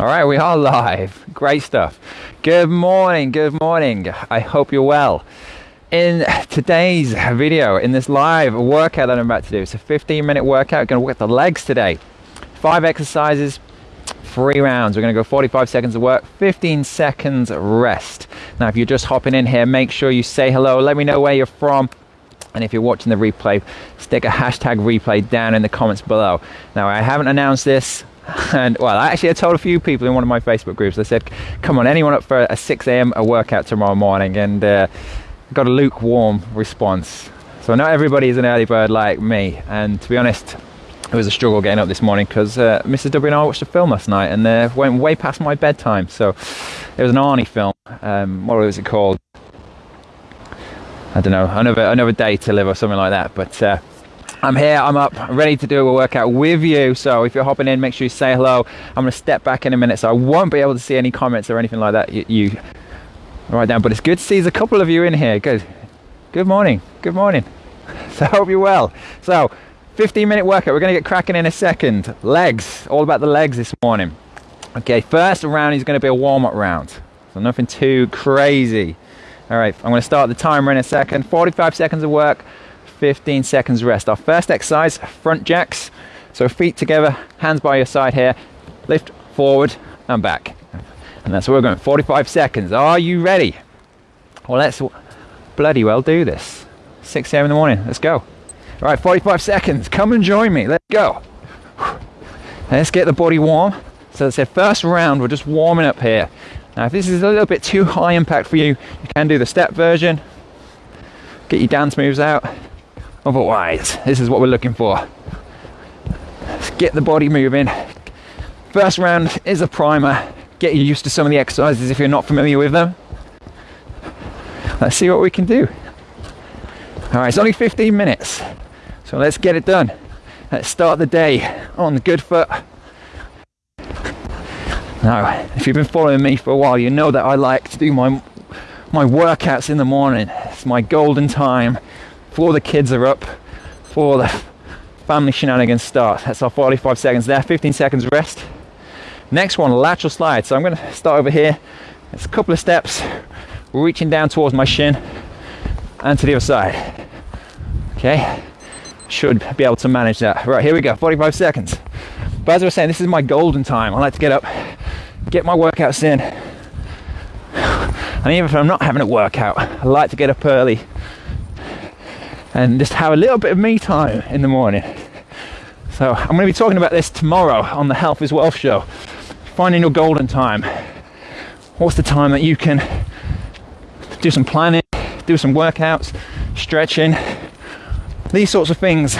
All right, we are live. Great stuff. Good morning, good morning. I hope you're well. In today's video, in this live workout that I'm about to do, it's a 15 minute workout. Going to work the legs today. Five exercises, three rounds. We're going to go 45 seconds of work, 15 seconds rest. Now, if you're just hopping in here, make sure you say hello. Let me know where you're from. And if you're watching the replay, stick a hashtag replay down in the comments below. Now, I haven't announced this and well, I actually, I told a few people in one of my Facebook groups. I said, "Come on, anyone up for a 6 a.m. a workout tomorrow morning?" And uh, got a lukewarm response. So not everybody is an early bird like me. And to be honest, it was a struggle getting up this morning because uh, Mrs. W and I watched a film last night and uh, went way past my bedtime. So it was an Arnie film. Um, what was it called? I don't know. Another another day to live or something like that. But uh, I'm here, I'm up, ready to do a workout with you. So if you're hopping in, make sure you say hello. I'm to step back in a minute, so I won't be able to see any comments or anything like that. You, write down, but it's good to see a couple of you in here. Good. Good morning. Good morning. So I hope you're well. So 15 minute workout. We're to get cracking in a second. Legs. All about the legs this morning. Okay, first round is to be a warm up round. So nothing too crazy. All right, I'm to start the timer in a second. 45 seconds of work. 15 seconds rest. Our first exercise, front jacks. So feet together, hands by your side here, lift forward and back. And that's where we're going, 45 seconds. Are you ready? Well, let's bloody well do this. 6 a.m. in the morning, let's go. All right, 45 seconds, come and join me, let's go. Let's get the body warm. So I said, first round, we're just warming up here. Now, if this is a little bit too high impact for you, you can do the step version. Get your dance moves out. Otherwise, this is what we're looking for. Let's get the body moving. First round is a primer. Get you used to some of the exercises if you're not familiar with them. Let's see what we can do. All right, it's only 15 minutes, so let's get it done. Let's start the day on the good foot. Now, if you've been following me for a while, you know that I like to do my my workouts in the morning. It's my golden time before the kids are up, before the family shenanigans start. That's our 45 seconds there, 15 seconds rest. Next one, lateral slide. So I'm going to start over here. It's a couple of steps, reaching down towards my shin and to the other side. Okay, should be able to manage that. Right, here we go, 45 seconds. But as I was saying, this is my golden time. I like to get up, get my workouts in. And even if I'm not having a workout, I like to get up early and just have a little bit of me time in the morning. So I'm going to be talking about this tomorrow on the Health is Wealth show. Finding your golden time. What's the time that you can do some planning, do some workouts, stretching, these sorts of things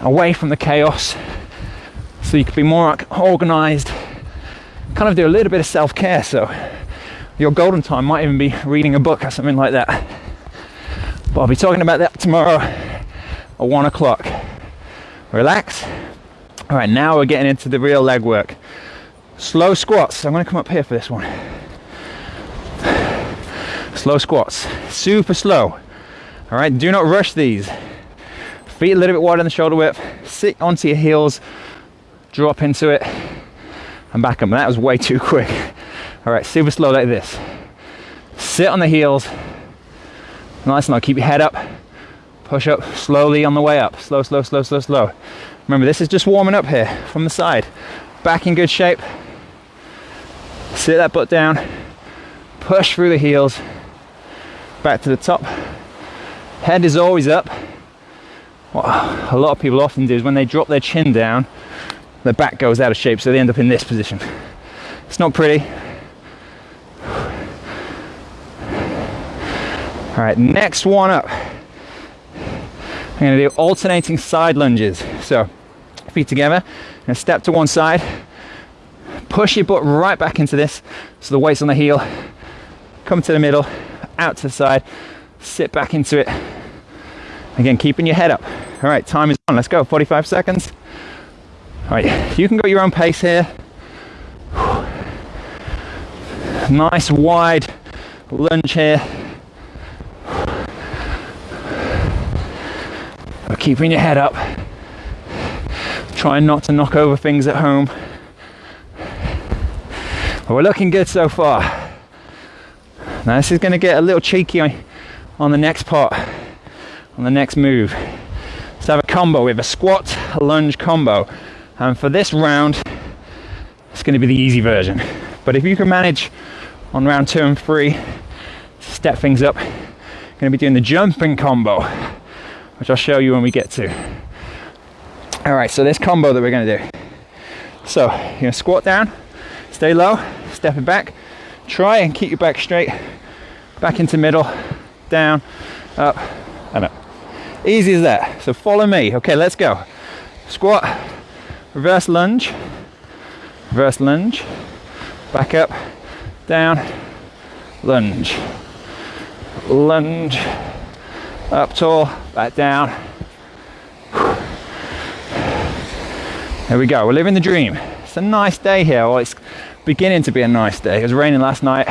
away from the chaos so you can be more organized, kind of do a little bit of self care. So your golden time might even be reading a book or something like that. But I'll be talking about that tomorrow at one o'clock. Relax. All right, now we're getting into the real leg work. Slow squats. I'm going to come up here for this one. Slow squats. Super slow. All right, do not rush these. Feet a little bit wider than the shoulder width. Sit onto your heels. Drop into it. And back up. That was way too quick. All right, super slow like this. Sit on the heels Nice and low. Keep your head up. Push up slowly on the way up. Slow, slow, slow, slow, slow. Remember, this is just warming up here from the side. Back in good shape. Sit that butt down. Push through the heels. Back to the top. Head is always up. What a lot of people often do is when they drop their chin down, their back goes out of shape, so they end up in this position. It's not pretty, All right, next one up. I'm gonna do alternating side lunges. So feet together, and step to one side, push your butt right back into this, so the weight's on the heel, come to the middle, out to the side, sit back into it. Again, keeping your head up. All right, time is on, let's go, 45 seconds. All right, you can go your own pace here. Nice wide lunge here. Keeping your head up, trying not to knock over things at home. But we're looking good so far. Now this is going to get a little cheeky on, the next part, on the next move. Let's have a combo. We have a squat, a lunge combo. And for this round, it's going to be the easy version. But if you can manage on round two and three, step things up, going to be doing the jumping combo, which I'll show you when we get to. All right, so this combo that we're going to do. So you're to squat down, stay low, stepping back. Try and keep your back straight, back into middle, down, up, and up. Easy as that. So follow me. Okay, let's go. Squat, reverse lunge, reverse lunge, back up, down, lunge, lunge, up tall, back down. There we go, we're living the dream. It's a nice day here. Well, it's beginning to be a nice day. It was raining last night,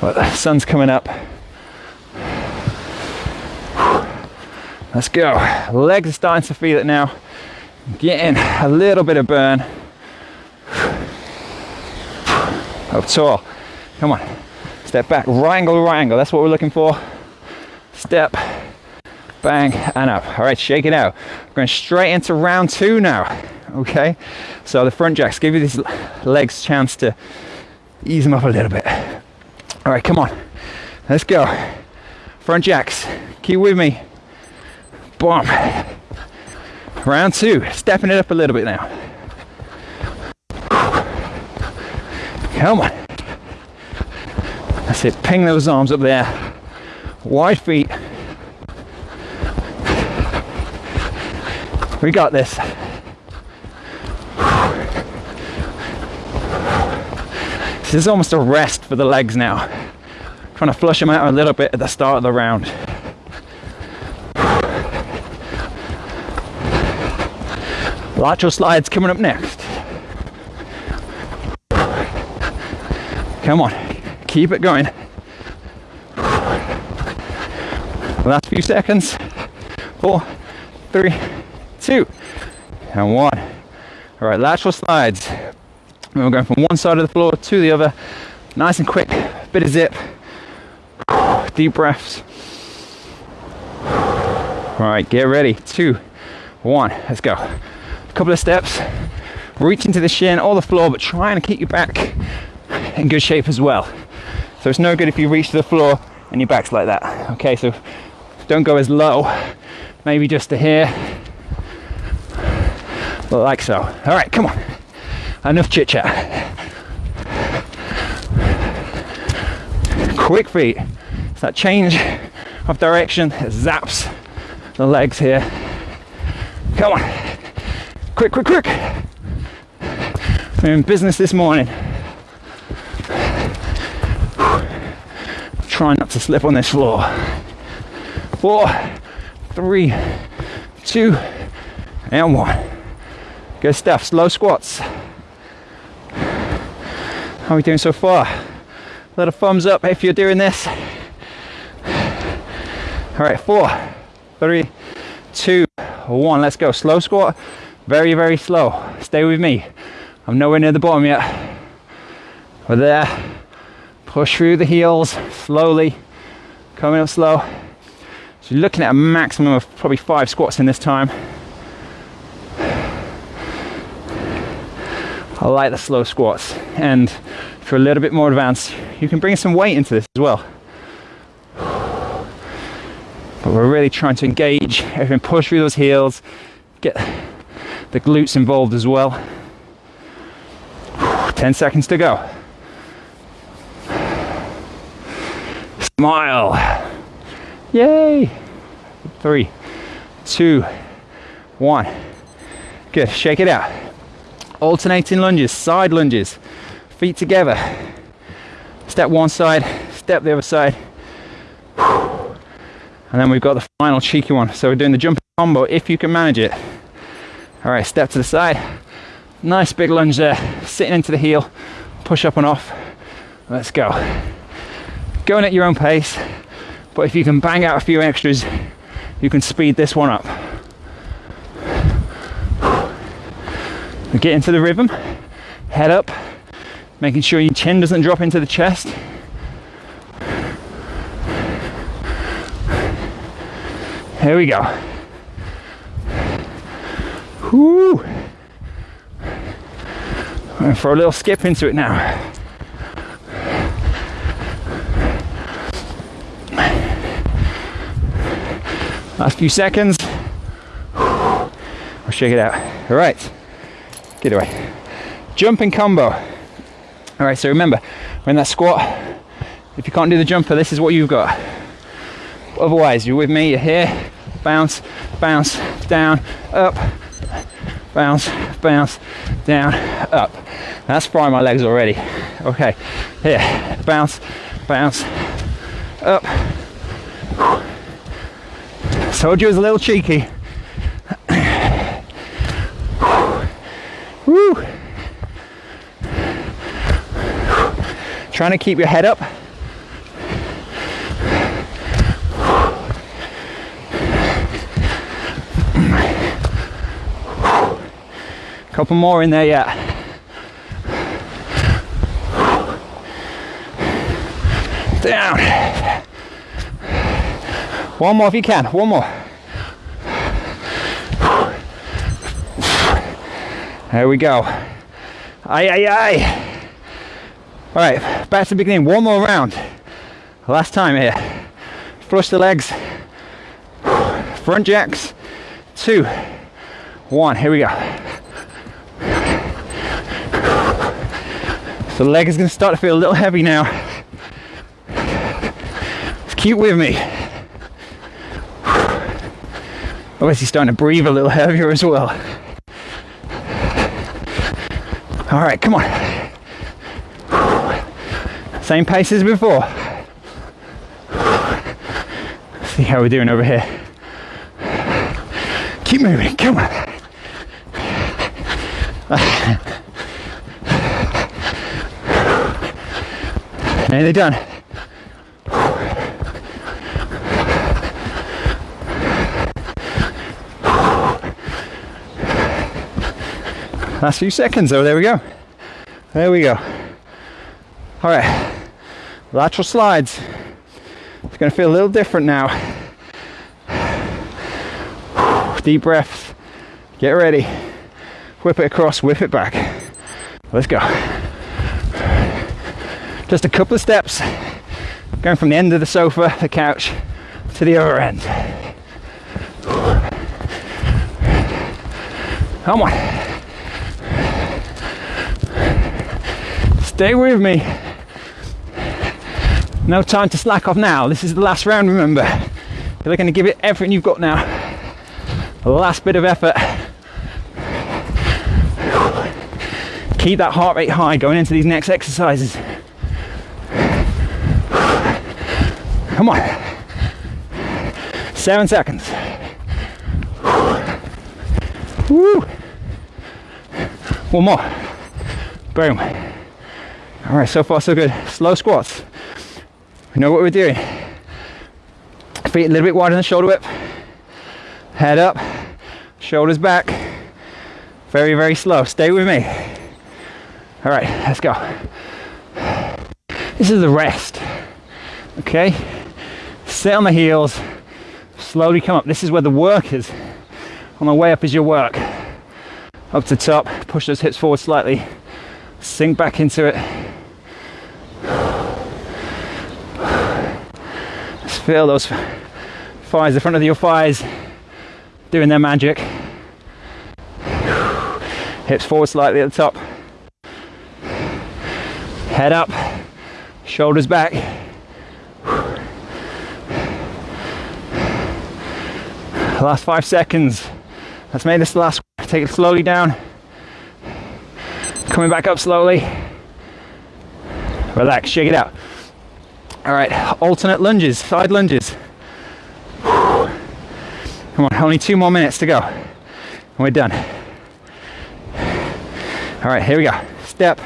but the sun's coming up. Let's go. Legs are starting to feel it now. Getting a little bit of burn. Up tall. Come on. Step back. Right angle, right angle. That's what we're looking for. Step, bang, and up. All right, shake it out. We're going straight into round two now. Okay. So the front jacks give you these legs chance to ease them up a little bit. All right, come on. Let's go. Front jacks. Keep with me. Boom. Round two, stepping it up a little bit now. Come on. That's it, ping those arms up there. Wide feet. We got this. This is almost a rest for the legs now. Trying to flush them out a little bit at the start of the round. Lateral slides coming up next. Come on, keep it going. Last few seconds. Four, three, two, and one. All right, lateral slides. We're going from one side of the floor to the other. Nice and quick, bit of zip. Deep breaths. All right, get ready. Two, one, let's go A couple of steps, reach into the shin or the floor, but trying to keep your back in good shape as well. So it's no good if you reach to the floor and your back's like that. Okay, so don't go as low, maybe just to here, like so. All right, come on. Enough chit chat. Quick feet. It's that change of direction that zaps the legs here. Come on. Quick, quick, quick. We're in business this morning. Trying not to slip on this floor. Four, three, two, and one. Good stuff. Slow squats. How are we doing so far? A little thumbs up if you're doing this. All right, four, three, two, one. Let's go. Slow squat. Very, very slow. Stay with me. I'm nowhere near the bottom yet. We're there. Push through the heels slowly. Coming up slow. So you're looking at a maximum of probably five squats in this time. I like the slow squats. And for a little bit more advanced, you can bring some weight into this as well. But we're really trying to engage everything, push through those heels, get the glutes involved as well. 10 seconds to go. Smile. Yay. Three, two, one. Good. Shake it out. Alternating lunges, side lunges, feet together. Step one side, step the other side. And then we've got the final cheeky one. So we're doing the jumping combo if you can manage it. All right, step to the side. Nice big lunge there, sitting into the heel, push up and off. Let's go. Going at your own pace, but if you can bang out a few extras, you can speed this one up. Get into the rhythm, head up, Making sure your chin doesn't drop into the chest. Here we go. Whoo! And for a little skip into it now. Last few seconds. I'll shake it out. All right. Get away. Jumping combo. All right, so remember, when that squat, if you can't do the jumper, this is what you've got. Otherwise, you're with me, you're here, bounce, bounce, down, up, bounce, bounce, down, up. That's frying my legs already. Okay, here, bounce, bounce, up. Told you it was a little cheeky. Woo. Trying to keep your head up. Couple more in there yet. Down. One more if you can. One more. There we go. Aye, aye, aye. All right, back to the beginning. One more round. Last time here. Flush the legs. Front jacks. Two. One. Here we go. So the leg is going to start to feel a little heavy now. Keep with me. Obviously starting to breathe a little heavier as well. All right, come on. Same pace as before. See how we're doing over here. Keep moving, come on. Nearly done. Last few seconds, oh, there we go. There we go. All right, lateral slides. It's gonna feel a little different now. Deep breaths, get ready. Whip it across, whip it back. Let's go. Just a couple of steps, going from the end of the sofa, the couch, to the other end. Come on. Stay with me. No time to slack off now. This is the last round, remember. You're going to give it everything you've got now. The last bit of effort. Keep that heart rate high going into these next exercises. Come on. Seven seconds. Woo. One more. Boom. All right, so far so good. Slow squats. We know what we're doing. Feet a little bit wider than the shoulder width. Head up, shoulders back. Very, very slow. Stay with me. All right, let's go. This is the rest. Okay? Sit on the heels, slowly come up. This is where the work is. On the way up is your work. Up to top, push those hips forward slightly, sink back into it. Just feel those thighs, the front of your thighs doing their magic. Hips forward slightly at the top. Head up, shoulders back. Last five seconds. Let's make this the last. Take it slowly down. Coming back up slowly. Relax, shake it out. All right, alternate lunges, side lunges. Come on, only two more minutes to go. And we're done. All right, here we go. Step.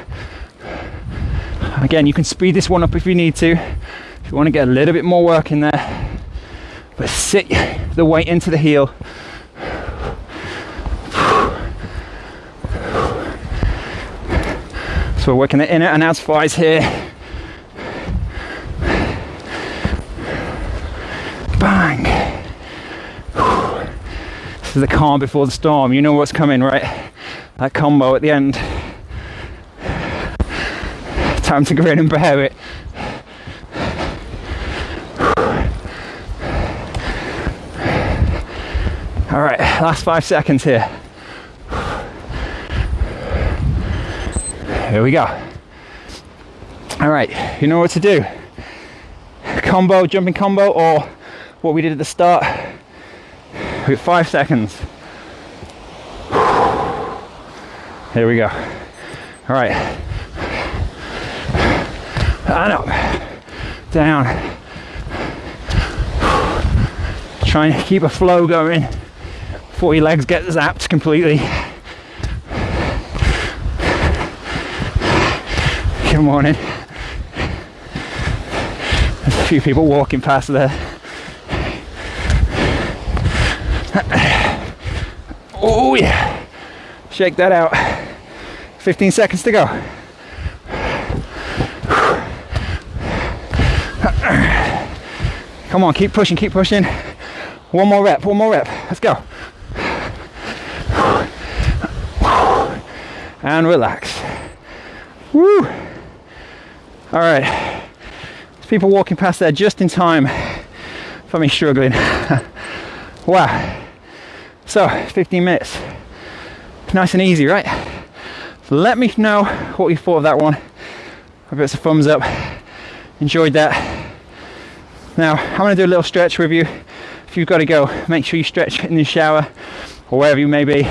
Again, you can speed this one up if you need to. If you want to get a little bit more work in there. But sit the weight into the heel. So we're working the inner and outer thighs here. Bang. This is the calm before the storm. You know what's coming, right? That combo at the end. Time to grin and bear it. All right, last five seconds here. Here we go. All right, you know what to do. Combo, jumping combo, or what we did at the start. With five seconds. Here we go. All right. And up, down. Trying to keep a flow going before your legs get zapped completely. Morning. There's a few people walking past there. Oh yeah. Shake that out. 15 seconds to go. Come on, keep pushing, keep pushing. One more rep, one more rep. Let's go. And relax. Woo! All right. There's people walking past there just in time for me struggling. wow. So, 15 minutes. Nice and easy, right? Let me know what you thought of that one. If it's a thumbs up. Enjoyed that. Now, I'm to do a little stretch with you. If you've got to go, make sure you stretch in the shower or wherever you may be.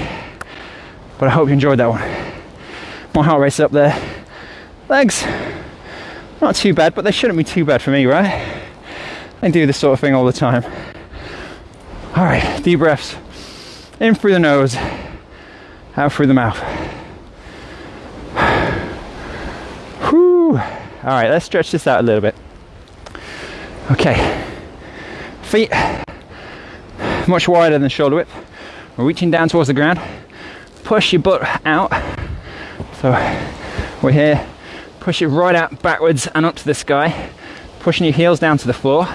But I hope you enjoyed that one. My heart rate's up there. Legs, not too bad, but they shouldn't be too bad for me, right? I do this sort of thing all the time. All right, deep breaths. In through the nose, out through the mouth. Whew. All right, let's stretch this out a little bit. Okay, feet much wider than shoulder width. We're reaching down towards the ground. Push your butt out. So we're here push it right out backwards and up to the sky, pushing your heels down to the floor.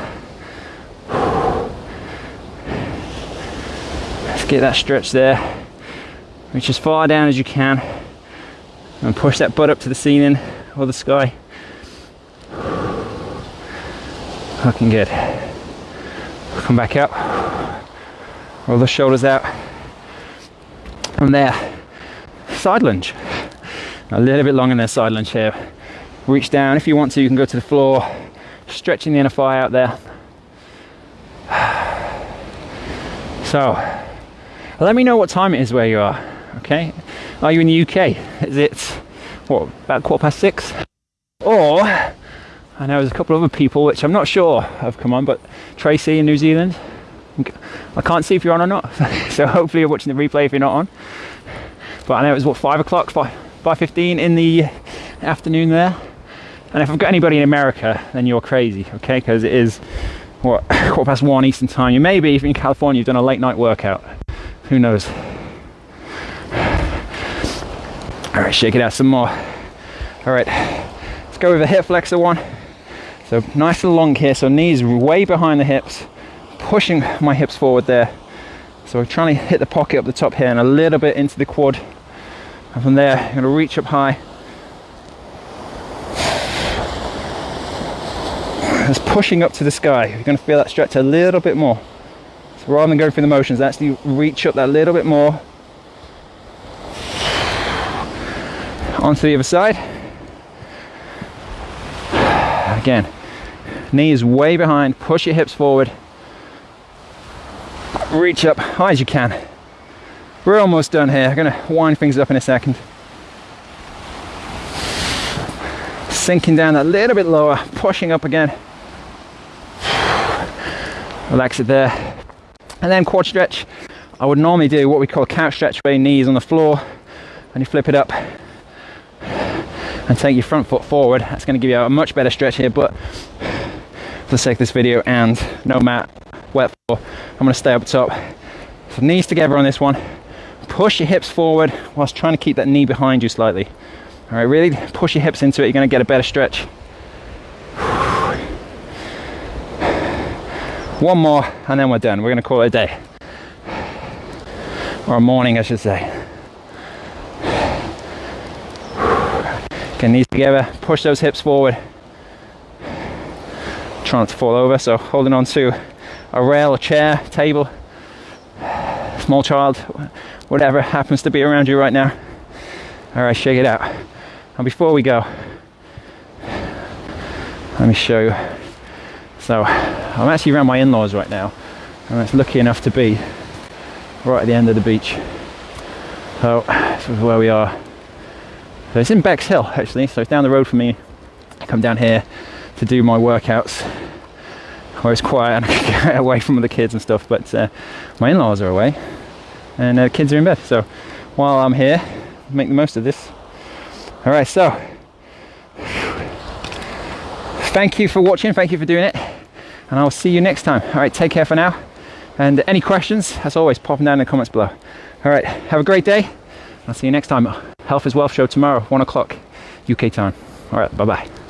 Let's get that stretch there. Reach as far down as you can and push that butt up to the ceiling or the sky. Looking good. Come back up. Roll the shoulders out. From there, side lunge. A little bit longer than side lunge here reach down. If you want to, you can go to the floor, stretching the inner thigh out there. So, let me know what time it is where you are. Okay, are you in the UK? Is it what about quarter past six? Or I know there's a couple of other people which I'm not sure have come on, but Tracy in New Zealand. I can't see if you're on or not, so hopefully you're watching the replay if you're not on. But I know it was what five o'clock, five five fifteen in the afternoon there. And if I've got anybody in America, then you're crazy, okay? Because it is, what, quarter past one Eastern time. You may be, if you're in California, you've done a late night workout. Who knows? All right, shake it out some more. All right, let's go with a hip flexor one. So nice and long here, so knees way behind the hips, pushing my hips forward there. So we're trying to hit the pocket up the top here and a little bit into the quad. And from there, I'm gonna reach up high, It's pushing up to the sky. You're going to feel that stretch a little bit more. So rather than going through the motions, actually reach up that little bit more. Onto the other side. Again, knees way behind, push your hips forward. Reach up high as you can. We're almost done here. I'm to wind things up in a second. Sinking down a little bit lower, pushing up again relax it there. And then quad stretch, I would normally do what we call couch stretch where your knees on the floor and you flip it up and take your front foot forward. That's to give you a much better stretch here, but for the sake of this video and no mat, wet floor, I'm to stay up top. So knees together on this one. Push your hips forward whilst trying to keep that knee behind you slightly. All right, really push your hips into it. You're going to get a better stretch. One more, and then we're done. We're going to call it a day. Or a morning, I should say. Get knees together, push those hips forward. Try not to fall over, so holding on to a rail, a chair, table, small child, whatever happens to be around you right now. All right, shake it out. And before we go, let me show you. So I'm actually around my in-laws right now. and it's lucky enough to be right at the end of the beach. So this is where we are. So it's in Bexhill actually, so it's down the road from me. I come down here to do my workouts where it's quiet and I can get away from the kids and stuff. But uh, my in-laws are away and uh, kids are in bed. So while I'm here, make the most of this. All right, so thank you for watching. Thank you for doing it. And I'll see you next time. All right, take care for now. And any questions, as always, pop them down in the comments below. All right, have a great day. I'll see you next time. Health is Wealth show tomorrow, one o'clock UK time. All right, bye bye.